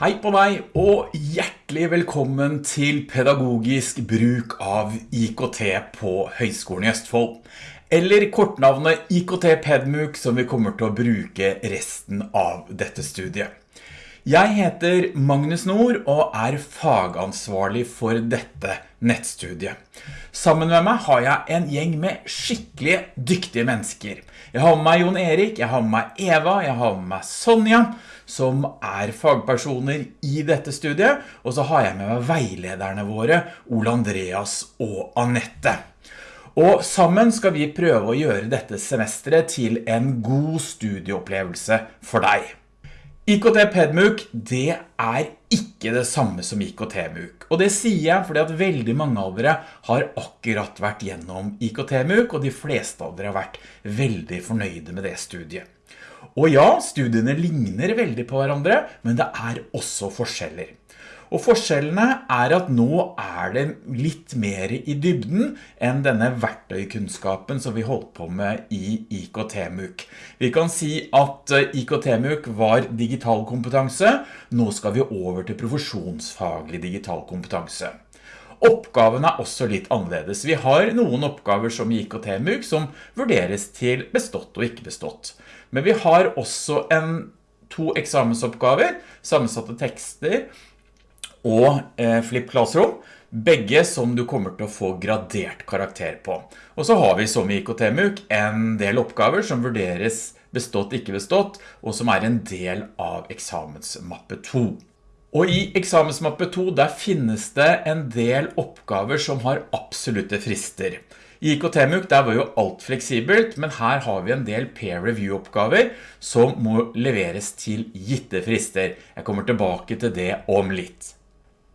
Hei på deg og hjertelig velkommen til pedagogisk bruk av IKT på Høgskolen i Østfold. Eller kortnavnet IKT Pedmuk som vi kommer til å bruke resten av dette studiet. Jeg heter Magnus Nord og er fagansvarlig for dette nettstudiet. Sammen med meg har jeg en gjeng med skikkelig dyktige mennesker. Jeg har med meg Jon Erik, jeg har med meg Eva, jeg har med meg Sonja, som er fagpersoner i dette studiet, og så har jeg med meg veilederne våre, Ole Andreas og Annette. Og sammen skal vi prøve å gjøre dette semesteret til en god studieopplevelse for deg. IKT Pedmuk, det er ikke det samme som IKT-MUK. Og det sier jeg fordi at veldig mange av dere har akkurat vært gjennom IKT-MUK, og de fleste av dere har vært veldig fornøyde med det studiet. Og ja, studiene ligner veldig på hverandre, men det er også forskjeller. Og forskjellene er at nå er det litt mer i dybden enn denne verktøykunnskapen som vi holdt på med i IKT-MUK. Vi kan si at eh, IKT-MUK var digital kompetanse, nå skal vi over til profesjonsfaglig digital kompetanse. Oppgaven er også litt annerledes. Vi har noen oppgaver som i IKT-MUK som vurderes til bestått og ikke bestått. Men vi har også en, to eksamensoppgaver, sammensatte tekster, og eh, Flip Classroom, begge som du kommer til å få gradert karakter på. Og så har vi som i IKT-MUK en del oppgaver som vurderes bestått, ikke bestått, og som er en del av eksamensmappe 2. Og i eksamensmappe 2 der finnes det en del oppgaver som har absolutte frister. I IKT-MUK der var jo alt fleksibelt, men her har vi en del peer review oppgaver som må leveres til gitte frister. Jeg kommer tilbake til det om litt.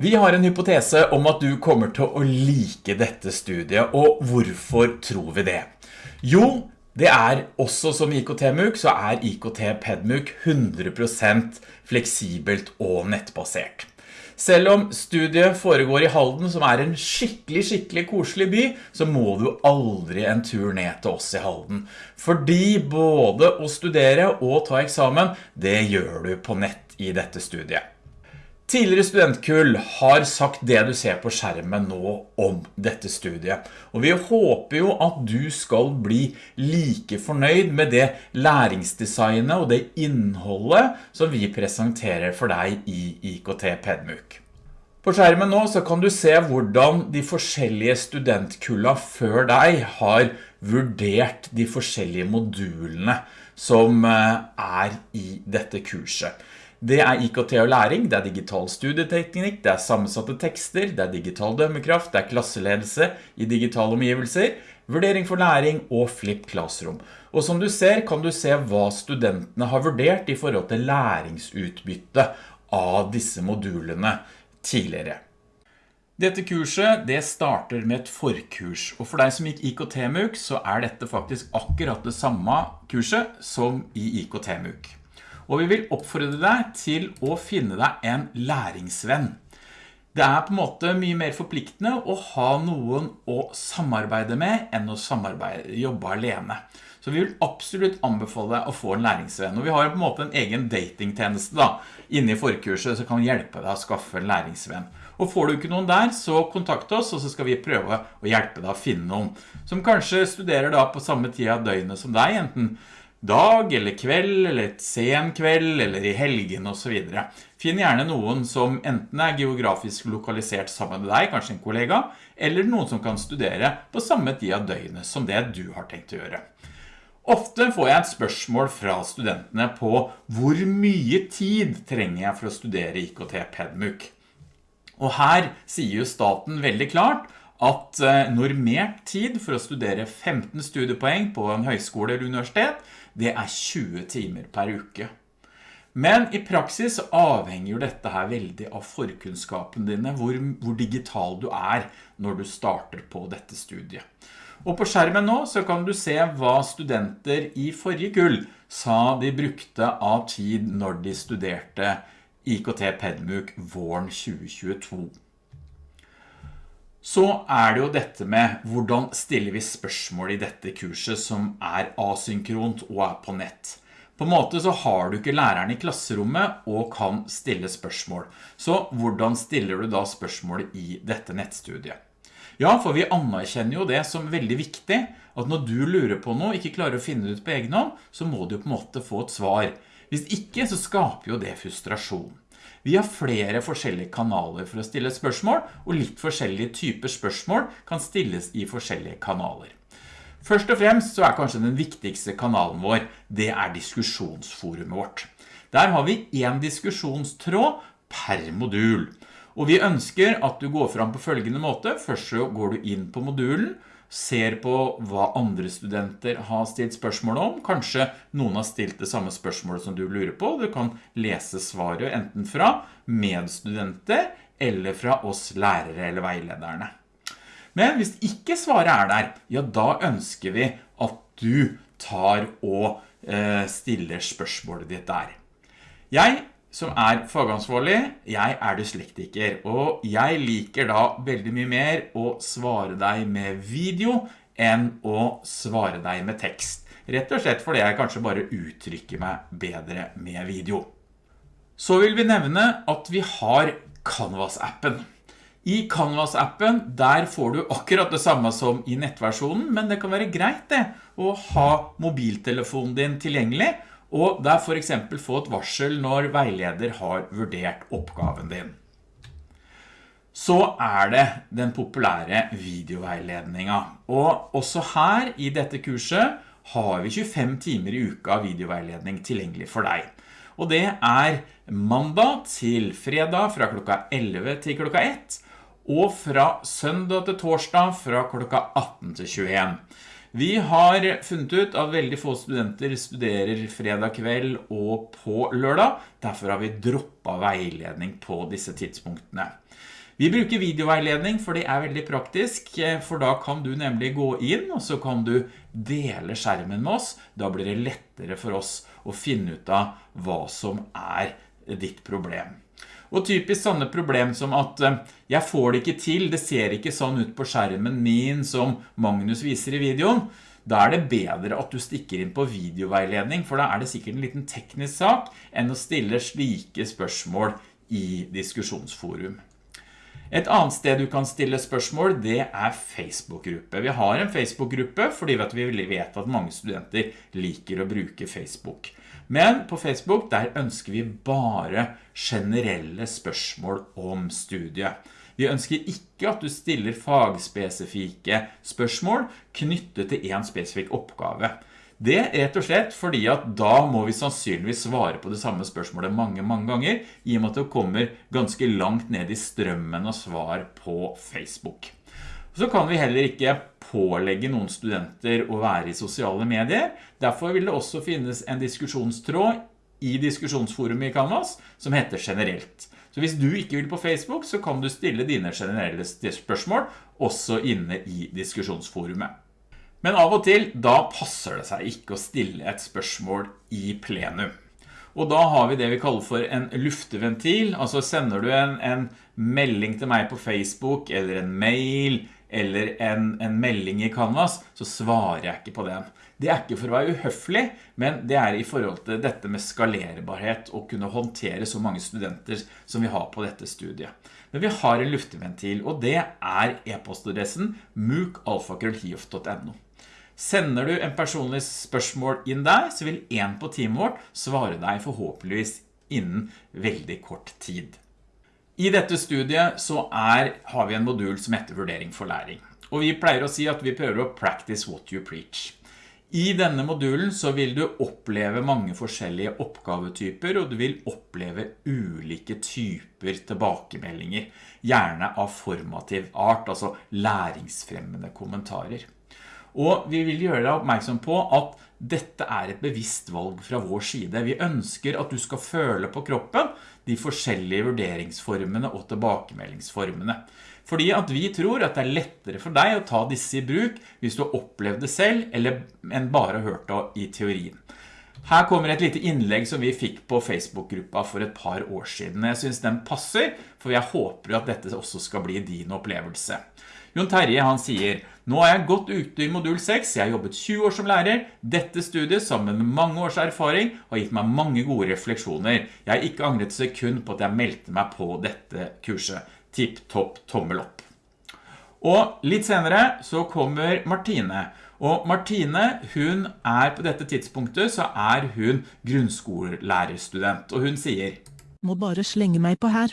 Vi har en hypotese om at du kommer til å like dette studiet, og hvorfor tror vi det? Jo, det er også som IKT-MUK, så er IKT-PEDMUK 100% fleksibelt og nettbasert. Selv om studiet foregår i Halden, som er en skikkelig, skikkelig koselig by, så må du aldri en tur ned til oss i Halden. Fordi både å studere og ta eksamen, det gjør du på nett i dette studiet. Tidligere studentkull har sagt det du ser på skjermen nå om dette studiet. Og vi håper jo at du skal bli like fornøyd med det læringsdesignet og det innholdet som vi presenterer for deg i IKT Pedmuk. På skjermen nå så kan du se hvordan de forskjellige studentkulla før deg har vurdert de forskjellige modulene som eh, er i dette kurset. Det er IKT og læring, det er digital studieteknikk, det er sammensatte tekster, det er digital dømmekraft, det er klasseledelse i digitale omgivelser, vurdering for læring og flipp Classroom. Og som du ser, kan du se hva studentene har vurdert i forhold til læringsutbytte av disse modulene tidligere. Dette kurset det starter med et forkurs, og for deg som gikk IKT-MUK så er dette faktisk akkurat det samme kurset som i IKT-MUK. Og vi vil oppfordre deg til å finne deg en læringsvenn. Det er på en måte mye mer forpliktende å ha noen å samarbeide med enn å jobbe alene. Så vi vil absolutt anbefale deg å få en læringsvenn. Og vi har på en måte en egen datingtjeneste da, inne i forkurset som kan hjelpe deg å skaffe en læringsvenn. Og får du ikke noen der, så kontakt oss, og så skal vi prøve å hjelpe deg å finne noen. Som kanskje studerer da på samme tid av døgnet som deg, enten dag eller kveld, eller et sen kveld, eller i helgen og så videre. Finn gjerne noen som enten er geografisk lokalisert sammen med deg, kanskje en kollega, eller noen som kan studere på samme tid av døgnet som det du har tenkt å gjøre. Ofte får jeg et spørsmål fra studentene på hvor mye tid trenger jeg for å studere IKT PEDMUK. Og her sier jo staten veldig klart at eh, normert tid for å studere 15 studiepoeng på en høyskole eller universitet, det er 20 timer per uke. Men i praksis avhenger dette her veldig av forkunnskapen dine, hvor, hvor, digital du er når du starter på dette studiet. Og på skjermen nå så kan du se hva studenter i forrige kull sa de brukte av tid når de studerte IKT Pedmuk våren 2022 så er det jo dette med hvordan stiller vi spørsmål i dette kurset som er asynkront og er på nett. På en måte så har du ikke læreren i klasserommet og kan stille spørsmål. Så hvordan stiller du da spørsmål i dette nettstudiet? Ja, for vi anerkjenner jo det som veldig viktig, at når du lurer på noe, ikke klarer å finne ut på egen hånd, så må du på en måte få et svar. Hvis ikke, så skaper jo det frustrasjon. Vi har flere forskjellige kanaler for å stille spørsmål, og litt forskjellige typer spørsmål kan stilles i forskjellige kanaler. Først og fremst så er kanskje den viktigste kanalen vår, det er diskusjonsforumet vårt. Der har vi en diskusjonstråd per modul. Og vi ønsker at du går fram på følgende måte. Først så går du inn på modulen, ser på hva andre studenter har stilt spørsmål om. Kanskje noen har stilt det samme spørsmålet som du lurer på. Du kan lese svaret enten fra medstudenter eller fra oss lærere eller veilederne. Men hvis ikke svaret er der, ja da ønsker vi at du tar og eh, stiller spørsmålet ditt der. Jeg som er fagansvarlig, jeg er dyslektiker, og jeg liker da veldig mye mer å svare deg med video enn å svare deg med tekst. Rett og slett fordi jeg kanskje bare uttrykker meg bedre med video. Så vil vi nevne at vi har Canvas-appen. I Canvas-appen, der får du akkurat det samme som i nettversjonen, men det kan være greit det, å ha mobiltelefonen din tilgjengelig, og der for eksempel få et varsel når veileder har vurdert oppgaven din. Så er det den populære videoveiledningen. Og også her i dette kurset har vi 25 timer i uka videoveiledning tilgjengelig for deg. Og det er mandag til fredag fra klokka 11 til klokka 1, og fra søndag til torsdag fra klokka 18 til 21. Vi har funnet ut at veldig få studenter studerer fredag kveld og på lørdag. Derfor har vi droppet veiledning på disse tidspunktene. Vi bruker videoveiledning for det er veldig praktisk, for da kan du nemlig gå inn og så kan du dele skjermen med oss. Da blir det lettere for oss å finne ut av hva som er ditt problem. Og typisk sånne problem som at eh, jeg får det ikke til, det ser ikke sånn ut på skjermen min som Magnus viser i videoen. Da er det bedre at du stikker inn på videoveiledning, for da er det sikkert en liten teknisk sak enn å stille slike spørsmål i diskusjonsforum. Et annet sted du kan stille spørsmål, det er Facebook-gruppe. Vi har en Facebook-gruppe fordi vi vet at mange studenter liker å bruke Facebook. Men på Facebook, der ønsker vi bare generelle spørsmål om studiet. Vi ønsker ikke at du stiller fagspesifikke spørsmål knyttet til en spesifikk oppgave. Det er rett og slett fordi at da må vi sannsynligvis svare på det samme spørsmålet mange, mange ganger, i og med at det kommer ganske langt ned i strømmen av svar på Facebook. Så kan vi heller ikke pålegge noen studenter å være i sosiale medier. Derfor vil det også finnes en diskusjonstråd i diskusjonsforumet i Canvas som heter generelt. Så hvis du ikke vil på Facebook, så kan du stille dine generelle spørsmål også inne i diskusjonsforumet. Men av og til, da passer det seg ikke å stille et spørsmål i plenum. Og da har vi det vi kaller for en lufteventil, altså sender du en, en melding til meg på Facebook, eller en mail, eller en, en, melding i Canvas, så svarer jeg ikke på den. Det er ikke for å være uhøflig, men det er i forhold til dette med skalerbarhet og kunne håndtere så mange studenter som vi har på dette studiet. Men vi har en lufteventil, og det er e-postadressen mookalfakrøllhiof.no. Sender du en personlig spørsmål inn der, så vil en på teamet vårt svare deg forhåpentligvis innen veldig kort tid. I dette studiet så er, har vi en modul som heter vurdering for læring. Og vi pleier å si at vi prøver å practice what you preach. I denne modulen så vil du oppleve mange forskjellige oppgavetyper, og du vil oppleve ulike typer tilbakemeldinger, gjerne av formativ art, altså læringsfremmende kommentarer. Og vi vil gjøre deg oppmerksom på at dette er et bevisst valg fra vår side. Vi ønsker at du skal føle på kroppen de forskjellige vurderingsformene og tilbakemeldingsformene. Fordi at vi tror at det er lettere for deg å ta disse i bruk hvis du har opplevd det selv, eller enn bare hørt det i teorien. Her kommer et lite innlegg som vi fikk på Facebook-gruppa for et par år siden. Jeg synes den passer, for jeg håper at dette også skal bli din opplevelse. Jon Terje han sier, nå er jeg godt ute i modul 6, jeg har jobbet 20 år som lærer. Dette studiet sammen med mange års erfaring har gitt meg mange gode refleksjoner. Jeg har ikke angret sekund på at jeg meldte meg på dette kurset. Tipp topp tommel opp. Og litt senere så kommer Martine, og Martine, hun er på dette tidspunktet, så er hun grunnskolelærerstudent, og hun sier Må bare slenge meg på her.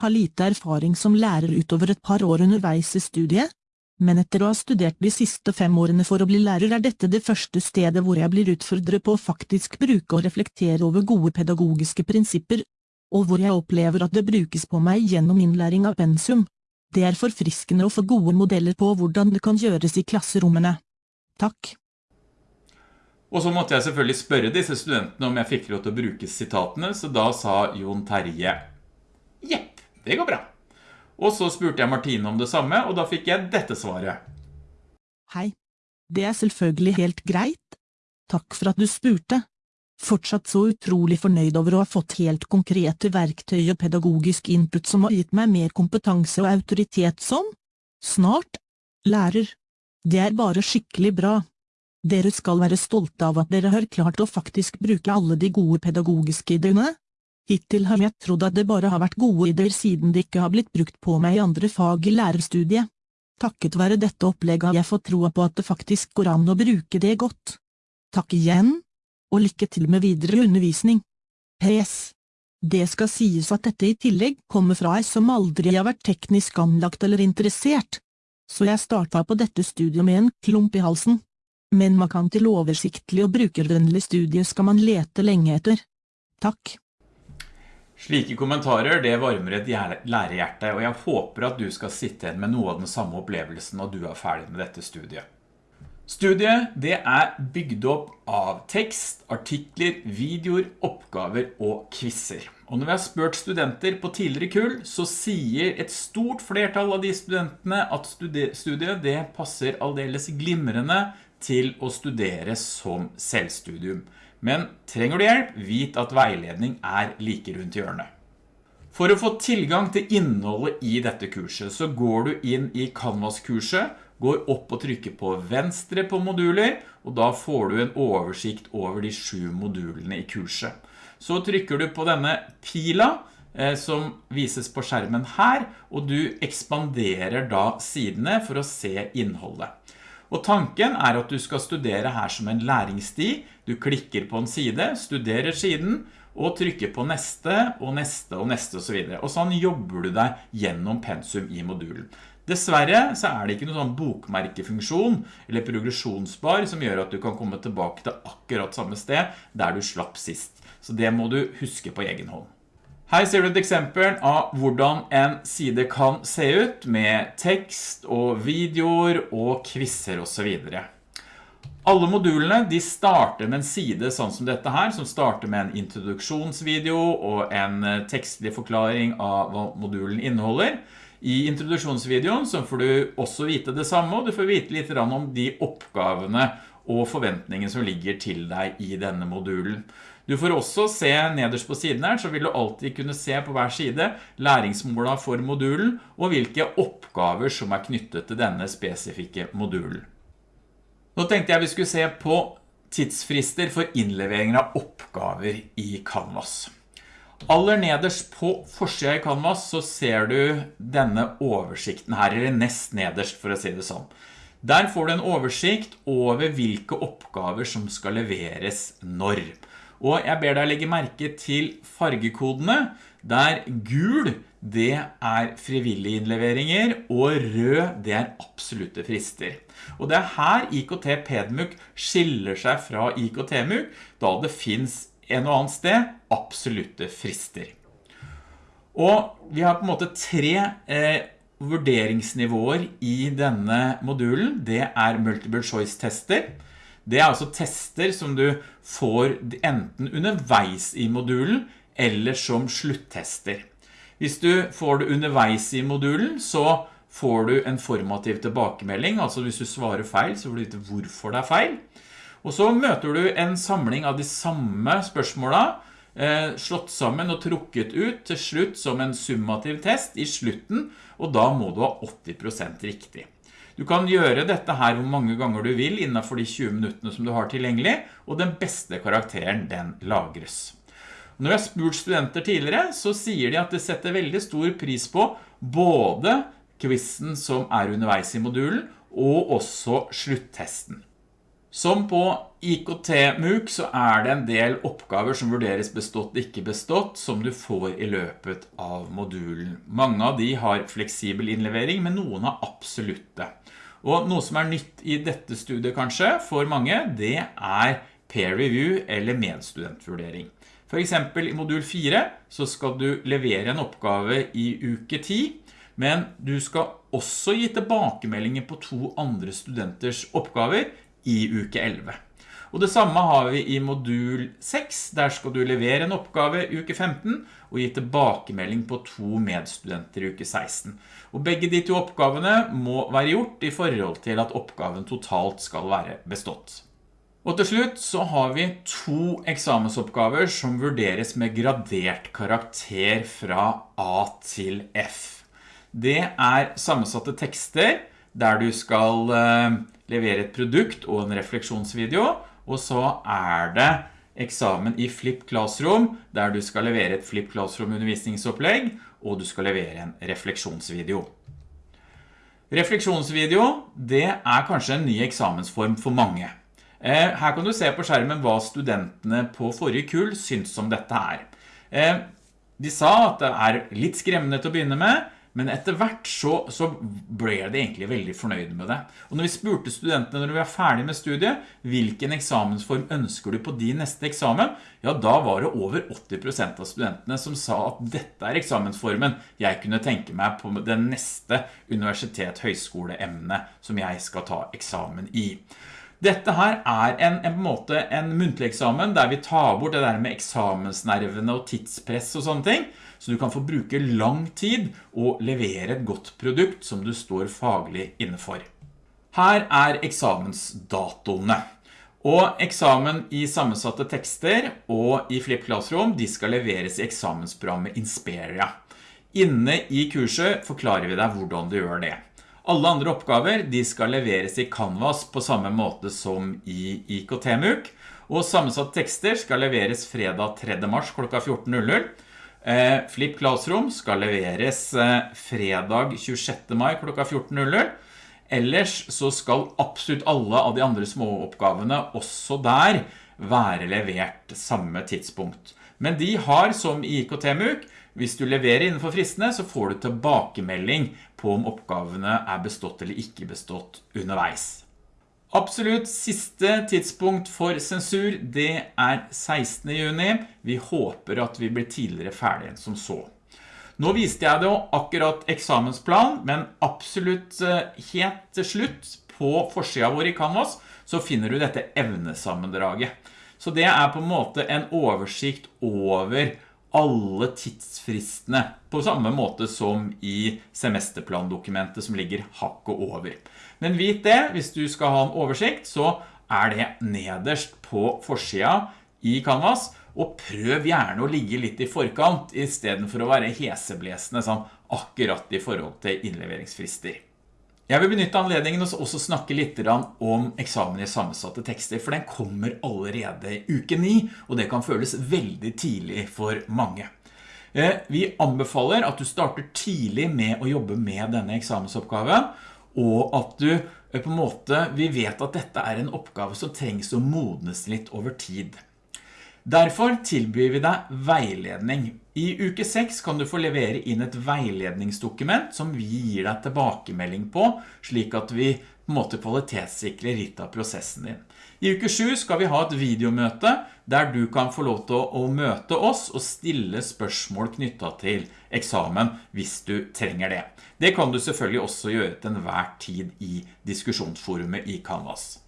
Har lite erfaring som lærer utover et par år underveis i studiet, men etter å ha studert de siste fem årene for å bli lærer er dette det første stedet hvor jeg blir utfordret på å faktisk bruke og reflektere over gode pedagogiske prinsipper, og hvor jeg opplever at det brukes på meg gjennom innlæring av pensum. Det er forfriskende å få gode modeller på hvordan det kan gjøres i klasserommene. Takk. Og så måtte jeg selvfølgelig spørre disse studentene om jeg fikk lov til å bruke sitatene, så da sa Jon Terje, jepp, det går bra. Og så spurte jeg Martine om det samme, og da fikk jeg dette svaret. Hei. Det er selvfølgelig helt greit. Takk for at du spurte. Fortsatt så utrolig fornøyd over å ha fått helt konkrete verktøy og pedagogisk input som har gitt meg mer kompetanse og autoritet som, snart, lærer. Det er bare skikkelig bra. Dere skal være stolte av at dere har klart å faktisk bruke alle de gode pedagogiske ideene. Hittil har jeg trodd at det bare har vært gode ideer siden det ikke har blitt brukt på meg i andre fag i lærerstudiet. Takket være dette opplegget har jeg fått troa på at det faktisk går an å bruke det godt. Takk igjen, og lykke til med videre undervisning. PS. Det skal sies at dette i tillegg kommer fra ei som aldri har vært teknisk anlagt eller interessert så jeg starta på dette studiet med en klump i halsen. Men man kan til oversiktlig og brukervennlig studie skal man lete lenge etter. Takk. Slike kommentarer det varmer et lærerhjerte, og jeg håper at du skal sitte igjen med noe av den samme opplevelsen når du er ferdig med dette studiet. Studiet det er bygd opp av tekst, artikler, videoer, oppgaver og quizzer. Og når vi har spurt studenter på tidligere kull, så sier et stort flertall av de studentene at studiet det passer aldeles glimrende til å studere som selvstudium. Men trenger du hjelp, vit at veiledning er like rundt hjørnet. For å få tilgang til innholdet i dette kurset, så går du inn i Canvas-kurset går opp og trykker på venstre på moduler, og da får du en oversikt over de sju modulene i kurset. Så trykker du på denne pila, eh, som vises på skjermen her, og du ekspanderer da sidene for å se innholdet. Og tanken er at du skal studere her som en læringssti. Du klikker på en side, studerer siden, og trykker på neste, og neste, og neste, og så videre. Og sånn jobber du deg gjennom pensum i modulen. Dessverre så er det ikke noen sånn bokmerkefunksjon eller progresjonsbar som gjør at du kan komme tilbake til akkurat samme sted der du slapp sist. Så det må du huske på egen hånd. Her ser du et eksempel av hvordan en side kan se ut med tekst og videoer og quizzer og så videre. Alle modulene de starter med en side sånn som dette her, som starter med en introduksjonsvideo og en tekstlig forklaring av hva modulen inneholder. I introduksjonsvideoen så får du også vite det samme, og du får vite litt om de oppgavene og forventningene som ligger til deg i denne modulen. Du får også se nederst på siden her, så vil du alltid kunne se på hver side læringsmåla for modulen, og hvilke oppgaver som er knyttet til denne spesifikke modulen. Nå tenkte jeg vi skulle se på tidsfrister for innlevering av oppgaver i Canvas. Aller nederst på forsida i Canvas så ser du denne oversikten her, eller nest nederst for å si det sånn. Der får du en oversikt over hvilke oppgaver som skal leveres når. Og jeg ber deg legge merke til fargekodene, der gul det er frivillige innleveringer, og rød det er absolutte frister. Og det er her IKT PEDMUK skiller seg fra IKT-MUK, da det finns en og annen sted absolutte frister. Og vi har på en måte tre eh, vurderingsnivåer i denne modulen. Det er multiple choice tester. Det er altså tester som du får enten underveis i modulen eller som sluttester. Hvis du får det underveis i modulen, så får du en formativ tilbakemelding, altså hvis du svarer feil, så får du vite hvorfor det er feil. Og så møter du en samling av de samme spørsmålene, eh, slått sammen og trukket ut til slutt som en summativ test i slutten, og da må du ha 80% riktig. Du kan gjøre dette her hvor mange ganger du vil innenfor de 20 minuttene som du har tilgjengelig, og den beste karakteren den lagres. Når jeg har spurt studenter tidligere, så sier de at det setter veldig stor pris på både quizen som er underveis i modulen, og også sluttesten. Som på IKT-MUK så er det en del oppgaver som vurderes bestått ikke bestått som du får i løpet av modulen. Mange av de har fleksibel innlevering, men noen har absolutte. Og noe som er nytt i dette studiet kanskje for mange, det er peer review eller medstudentvurdering. For eksempel i modul 4 så skal du levere en oppgave i uke 10, men du skal også gi tilbakemeldinger på to andre studenters oppgaver i uke 11. Og det samme har vi i modul 6, der skal du levere en oppgave i uke 15 og gi tilbakemelding på to medstudenter i uke 16. Og begge de to oppgavene må være gjort i forhold til at oppgaven totalt skal være bestått. Og til slutt så har vi to eksamensoppgaver som vurderes med gradert karakter fra A til F. Det er sammensatte tekster der du skal eh, levere et produkt og en refleksjonsvideo, og så er det eksamen i Flip Classroom, der du skal levere et Flip Classroom undervisningsopplegg, og du skal levere en refleksjonsvideo. Refleksjonsvideo, det er kanskje en ny eksamensform for mange. Eh, her kan du se på skjermen hva studentene på forrige kull syns om dette her. Eh, de sa at det er litt skremmende til å begynne med, men etter hvert så, så ble de egentlig veldig fornøyde med det. Og når vi spurte studentene når vi var ferdig med studiet, hvilken eksamensform ønsker du på din neste eksamen? Ja, da var det over 80% av studentene som sa at dette er eksamensformen jeg kunne tenke meg på det neste universitet-høyskoleemne som jeg skal ta eksamen i. Dette her er en, en, måte en muntlig eksamen der vi tar bort det der med eksamensnervene og tidspress og sånne ting, så du kan få bruke lang tid og levere et godt produkt som du står faglig innenfor. Her er eksamensdatoene. Og eksamen i sammensatte tekster og i Flip Classroom, de skal leveres i eksamensprogrammet Inspiria. Inne i kurset forklarer vi deg hvordan du gjør det. Alle andre oppgaver de skal leveres i Canvas på samme måte som i IKT-MUK, og sammensatte tekster skal leveres fredag 3. mars klokka 14.00, Eh, Flip Classroom skal leveres eh, fredag 26. mai klokka 14.00. Ellers så skal absolutt alle av de andre småoppgavene også der være levert samme tidspunkt. Men de har som i IKT-MUK, hvis du leverer innenfor fristene, så får du tilbakemelding på om oppgavene er bestått eller ikke bestått underveis. Absolutt siste tidspunkt for sensur, det er 16. juni. Vi håper at vi blir tidligere ferdig enn som så. Nå viste jeg det akkurat eksamensplan, men absolutt eh, helt til slutt på forsida vår i Canvas, så finner du dette evnesammendraget. Så det er på en måte en oversikt over alle tidsfristene på samme måte som i semesterplandokumentet som ligger hakket over. Men vit det, hvis du skal ha en oversikt, så er det nederst på forsida i Canvas, og prøv gjerne å ligge litt i forkant, i stedet for å være heseblesende sånn akkurat i forhold til innleveringsfrister. Jeg vil benytte anledningen og også snakke litt om eksamen i sammensatte tekster, for den kommer allerede uke 9, og det kan føles veldig tidlig for mange. Eh, vi anbefaler at du starter tidlig med å jobbe med denne eksamensoppgaven, og at du eh, på en måte, vi vet at dette er en oppgave som trengs å modnes litt over tid. Derfor tilbyr vi deg veiledning. I uke 6 kan du få levere inn et veiledningsdokument som vi gir deg tilbakemelding på, slik at vi på en måte kvalitetssikrer litt av prosessen din. I uke 7 skal vi ha et videomøte der du kan få lov til å møte oss og stille spørsmål knyttet til eksamen hvis du trenger det. Det kan du selvfølgelig også gjøre til enhver tid i diskusjonsforumet i Canvas.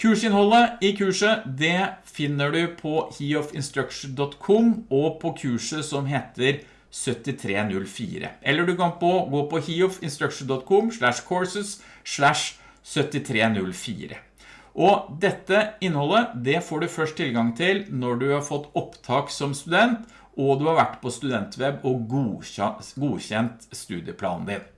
Kursinnholdet i kurset, det finner du på heofinstruction.com og på kurset som heter 7304. Eller du kan på, gå på heofinstruction.com slash courses slash 7304. Og dette innholdet, det får du først tilgang til når du har fått opptak som student, og du har vært på studentweb og godkjent studieplanen din.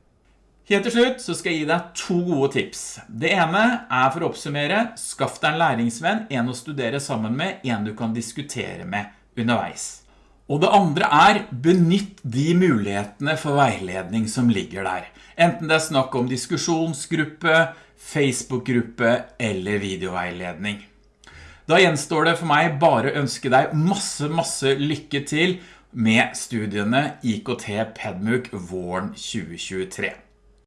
Helt til slutt så skal jeg gi deg to gode tips. Det ene er for å oppsummere, skaff deg en læringsvenn, en å studere sammen med, en du kan diskutere med underveis. Og det andre er, benytt de mulighetene for veiledning som ligger der. Enten det er snakk om diskusjonsgruppe, Facebook-gruppe eller videoveiledning. Da gjenstår det for meg bare å ønske deg masse, masse lykke til med studiene IKT Pedmuk våren 2023.